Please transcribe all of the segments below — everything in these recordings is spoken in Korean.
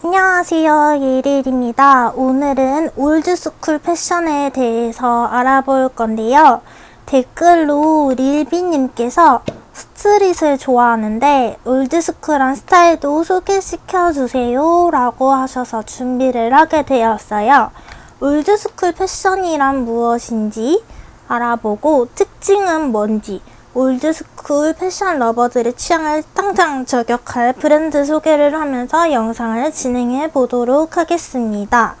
안녕하세요 예릴입니다. 오늘은 old school 패션에 대해서 알아볼 건데요. 댓글로 릴비님께서 street을 좋아하는데 old school한 스타일도 소개시켜주세요 라고 하셔서 준비를 하게 되었어요. old school 패션이란 무엇인지 알아보고 특징은 뭔지 old school 패션 lover들의 취향을 당장 저격할 브랜드 소개를 하면서 영상을 진행해 보도록 하겠습니다.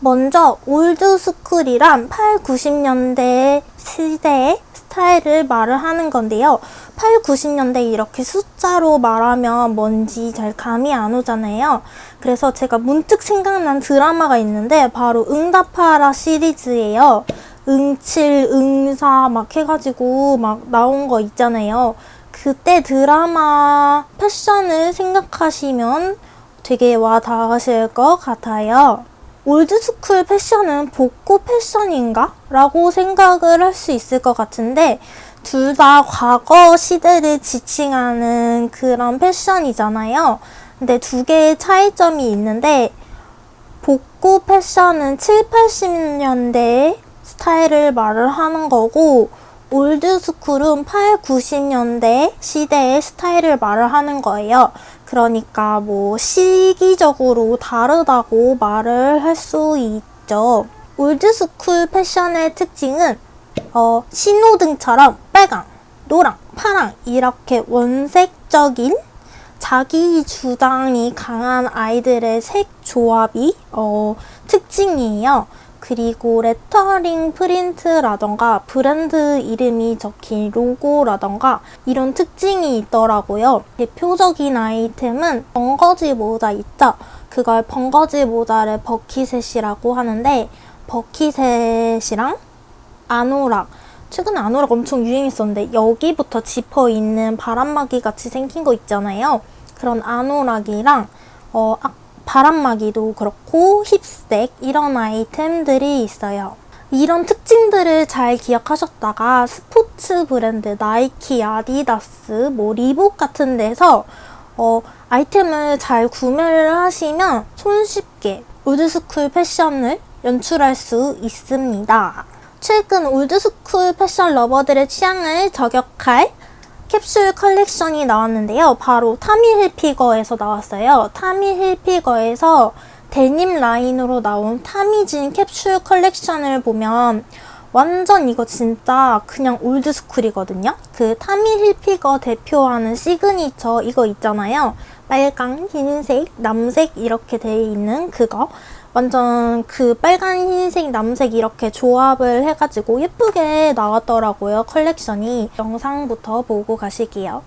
먼저 올드스쿨이란 8, 90년대 시대의 스타일을 말을 하는 건데요. 8, 90년대 이렇게 숫자로 말하면 뭔지 잘 감이 안 오잖아요. 그래서 제가 문득 생각난 드라마가 있는데 바로 응답하라 시리즈예요. 응칠, 응사 막 해가지고 막 나온 거 있잖아요. 그때 드라마 패션을 생각하시면 되게 와 닿으실 것 같아요. old school 패션은 복고 패션인가? 라고 생각을 할 수 있을 것 같은데 둘 다 과거 시대를 지칭하는 그런 패션이잖아요. 근데 두 개의 차이점이 있는데 복고 패션은 7, 80년대에 스타일을 말을 하는 거고 old school은 8, 90년대 시대의 스타일을 말을 하는 거예요. 그러니까 뭐 시기적으로 다르다고 말을 할 수 있죠. old school 패션의 특징은 어, 신호등처럼 빨강, 노랑, 파랑 이렇게 원색적인 자기 주장이 강한 아이들의 색 조합이 어, 특징이에요. 그리고 레터링 프린트라던가 브랜드 이름이 적힌 로고라던가 이런 특징이 있더라고요. 대표적인 아이템은 벙거지 모자 있죠? 그걸 벙거지 모자를 버킷셋이라고 하는데 버킷셋이랑 아노락 최근에 아노락 엄청 유행했었는데 여기부터 지퍼 있는 바람막이 같이 생긴 거 있잖아요. 그런 아노락이랑 어, 바람막이도 그렇고 힙색 이런 아이템들이 있어요. 이런 특징들을 잘 기억하셨다가 스포츠 브랜드 나이키, 아디다스, 뭐 리복 같은 데서 어, 아이템을 잘 구매를 하시면 손쉽게 old school 패션을 연출할 수 있습니다. 최근 old school 패션 lover들의 취향을 저격할 캡슐 컬렉션이 나왔는데요. 바로 타미 힐피거에서 나왔어요. 타미 힐피거에서 데님 라인으로 나온 타미진 캡슐 컬렉션을 보면 완전 이거 진짜 그냥 old school이거든요. 그 타미 힐피거 대표하는 시그니처 이거 있잖아요. 빨강, 흰색, 남색 이렇게 돼 있는 그거. 완전 그 빨간, 흰색, 남색 이렇게 조합을 해가지고 예쁘게 나왔더라고요, 컬렉션이. 영상부터 보고 가실게요.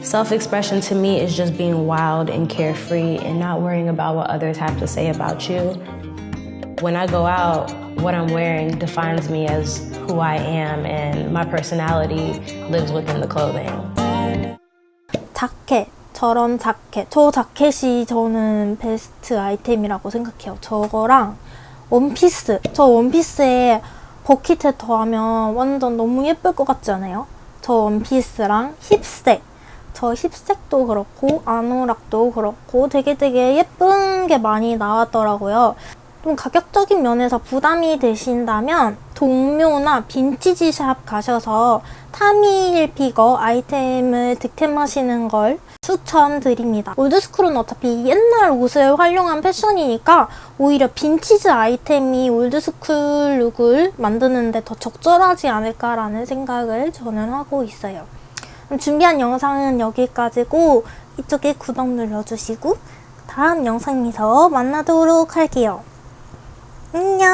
Self-expression to me is just being wild and carefree and not worrying about what others have to say about you. When I go out, what I'm wearing defines me as who I am and my personality lives within the clothing. 자켓. 저런 자켓. 저 자켓이 저는 베스트 아이템이라고 생각해요. 저거랑 원피스. 저 원피스에 버킷에 더하면 완전 너무 예쁠 것 같지 않아요? 저 원피스랑 hip sack. 저 hip sack도 그렇고 아노락도 그렇고 되게 되게 예쁜 게 많이 나왔더라고요. 좀 가격적인 면에서 부담이 되신다면 동묘나 빈티지 샵 가셔서 타미힐피거 아이템을 득템하시는 걸 추천드립니다. old school은 어차피 옛날 옷을 활용한 패션이니까 오히려 빈티지 아이템이 old school look을 만드는데 더 적절하지 않을까라는 생각을 저는 하고 있어요. 준비한 영상은 여기까지고 이쪽에 구독 눌러주시고 다음 영상에서 만나도록 할게요. 안녕